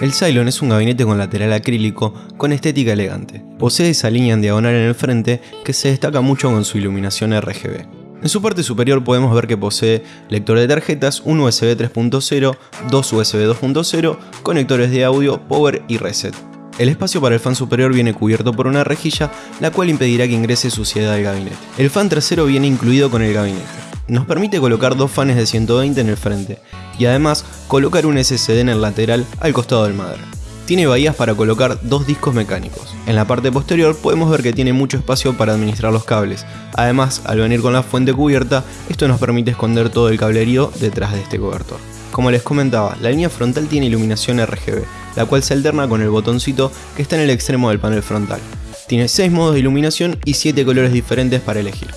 El Cylon es un gabinete con lateral acrílico con estética elegante. Posee esa línea en diagonal en el frente que se destaca mucho con su iluminación RGB. En su parte superior podemos ver que posee lector de tarjetas, un USB 3.0, dos USB 2.0, conectores de audio, power y reset. El espacio para el fan superior viene cubierto por una rejilla, la cual impedirá que ingrese suciedad al gabinete. El fan trasero viene incluido con el gabinete. Nos permite colocar dos fans de 120 en el frente, y además colocar un SSD en el lateral al costado del madre. Tiene bahías para colocar dos discos mecánicos. En la parte posterior podemos ver que tiene mucho espacio para administrar los cables. Además, al venir con la fuente cubierta, esto nos permite esconder todo el cablerío detrás de este cobertor. Como les comentaba, la línea frontal tiene iluminación RGB, la cual se alterna con el botoncito que está en el extremo del panel frontal. Tiene 6 modos de iluminación y 7 colores diferentes para elegir.